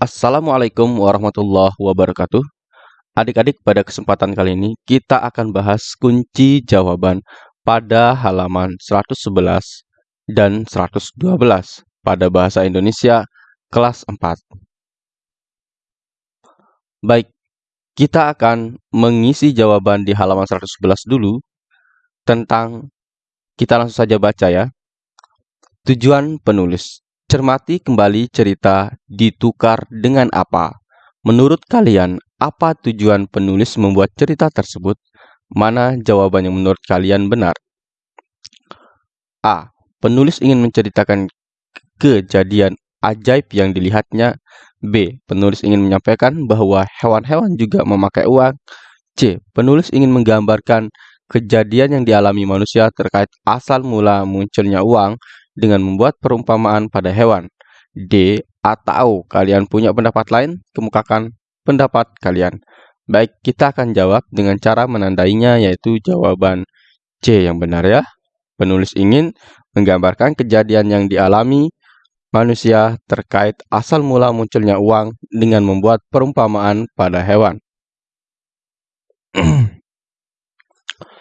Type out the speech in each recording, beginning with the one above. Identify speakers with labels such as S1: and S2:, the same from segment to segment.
S1: Assalamualaikum warahmatullahi wabarakatuh. Adik-adik, pada kesempatan kali ini kita akan bahas kunci jawaban pada halaman 111 dan 112 pada bahasa Indonesia kelas 4. Baik, kita akan mengisi jawaban di halaman 111 dulu tentang kita langsung saja baca ya. Tujuan penulis Cermati kembali cerita ditukar dengan apa. Menurut kalian, apa tujuan penulis membuat cerita tersebut? Mana jawaban yang menurut kalian benar? A. Penulis ingin menceritakan kejadian ajaib yang dilihatnya. B. Penulis ingin menyampaikan bahwa hewan-hewan juga memakai uang. C. Penulis ingin menggambarkan kejadian yang dialami manusia terkait asal mula munculnya uang dengan membuat perumpamaan pada hewan. D. Atau kalian punya pendapat lain, kemukakan pendapat kalian. Baik, kita akan jawab dengan cara menandainya yaitu jawaban C yang benar ya. Penulis ingin menggambarkan kejadian yang dialami manusia terkait asal mula munculnya uang dengan membuat perumpamaan pada hewan.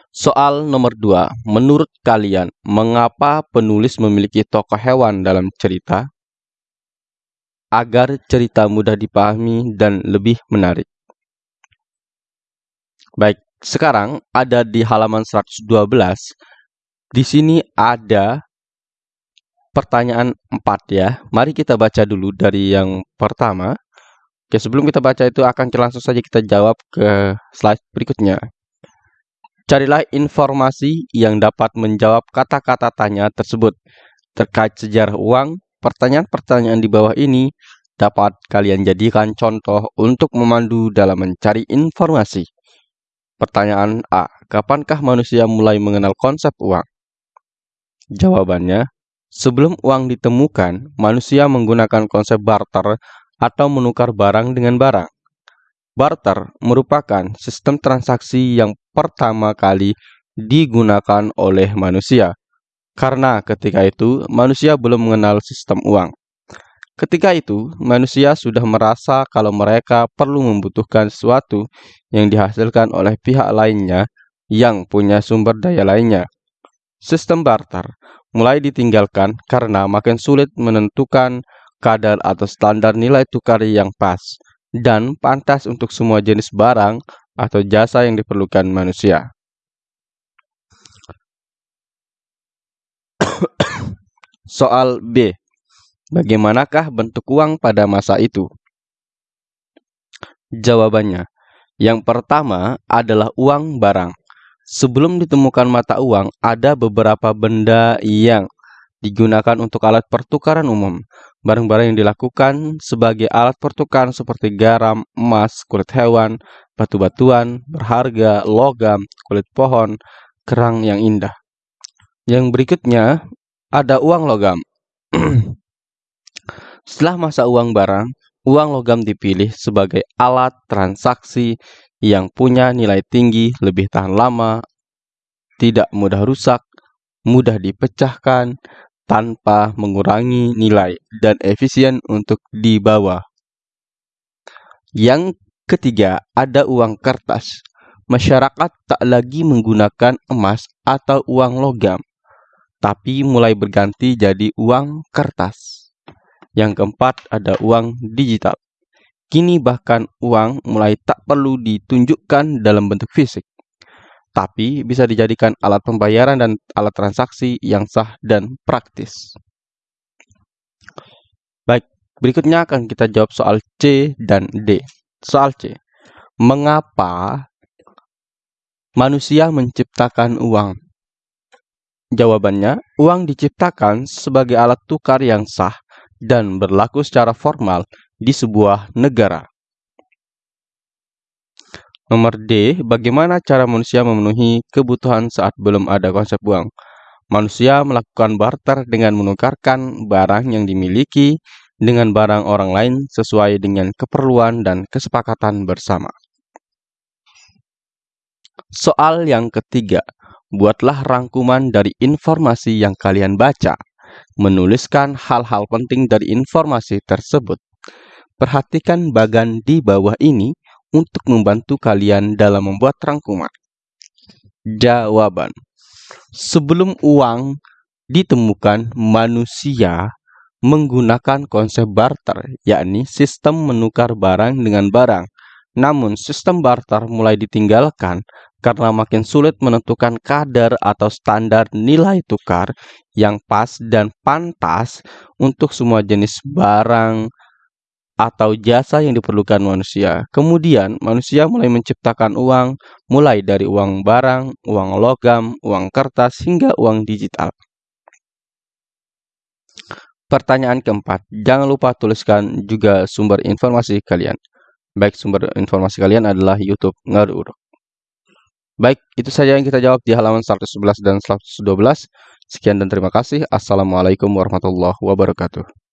S1: Soal nomor 2. Menurut kalian, mengapa penulis memiliki tokoh hewan dalam cerita? Agar cerita mudah dipahami dan lebih menarik. Baik, sekarang ada di halaman 112. Di sini ada pertanyaan 4 ya. Mari kita baca dulu dari yang pertama. Oke, sebelum kita baca itu akan langsung saja kita jawab ke slide berikutnya. Carilah informasi yang dapat menjawab kata-kata tanya tersebut. Terkait sejarah uang, pertanyaan-pertanyaan di bawah ini dapat kalian jadikan contoh untuk memandu dalam mencari informasi. Pertanyaan A. Kapankah manusia mulai mengenal konsep uang? Jawabannya, sebelum uang ditemukan, manusia menggunakan konsep barter atau menukar barang dengan barang. Barter merupakan sistem transaksi yang pertama kali digunakan oleh manusia. Karena ketika itu manusia belum mengenal sistem uang. Ketika itu, manusia sudah merasa kalau mereka perlu membutuhkan sesuatu yang dihasilkan oleh pihak lainnya yang punya sumber daya lainnya. Sistem barter mulai ditinggalkan karena makin sulit menentukan kadar atau standar nilai tukar yang pas dan pantas untuk semua jenis barang atau jasa yang diperlukan manusia. Soal B. Bagaimanakah bentuk uang pada masa itu? Jawabannya, yang pertama adalah uang barang. Sebelum ditemukan mata uang, ada beberapa benda yang digunakan untuk alat pertukaran umum. Barang-barang yang dilakukan sebagai alat pertukaran seperti garam, emas, kulit hewan, batu-batuan berharga, logam, kulit pohon, kerang yang indah. Yang berikutnya ada uang logam. Setelah masa uang barang, uang logam dipilih sebagai alat transaksi yang punya nilai tinggi, lebih tahan lama, tidak mudah rusak, mudah dipecahkan, tanpa mengurangi nilai dan efisien untuk dibawa. Yang Ketiga, ada uang kertas. Masyarakat tak lagi menggunakan emas atau uang logam, tapi mulai berganti jadi uang kertas. Yang keempat, ada uang digital. Kini bahkan uang mulai tak perlu ditunjukkan dalam bentuk fisik, tapi bisa dijadikan alat pembayaran dan alat transaksi yang sah dan praktis. Baik, berikutnya akan kita jawab soal C dan D. Soal C. Mengapa manusia menciptakan uang? Jawabannya, uang diciptakan sebagai alat tukar yang sah dan berlaku secara formal di sebuah negara. Nomor D, bagaimana cara manusia memenuhi kebutuhan saat belum ada konsep uang? Manusia melakukan barter dengan menukarkan barang yang dimiliki dengan barang orang lain sesuai dengan keperluan dan kesepakatan bersama. Soal yang ketiga, buatlah rangkuman dari informasi yang kalian baca. Menuliskan hal-hal penting dari informasi tersebut. Perhatikan bagan di bawah ini untuk membantu kalian dalam membuat rangkuman. Jawaban. Sebelum uang ditemukan, manusia menggunakan konsep barter, yakni sistem menukar barang dengan barang. Namun, sistem barter mulai ditinggalkan karena makin sulit menentukan kadar atau standar nilai tukar yang pas dan pantas untuk semua jenis barang atau jasa yang diperlukan manusia. Kemudian, manusia mulai menciptakan uang, mulai dari uang barang, uang logam, uang kertas, hingga uang digital. Pertanyaan keempat, jangan lupa tuliskan juga sumber informasi kalian. Baik, sumber informasi kalian adalah YouTube Ngaruruk. Baik, itu saja yang kita jawab di halaman 111 dan 112. Sekian dan terima kasih. Assalamualaikum warahmatullahi wabarakatuh.